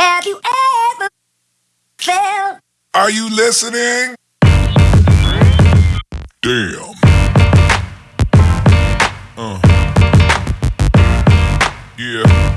Have you ever felt? Are you listening? Damn. Uh. Yeah.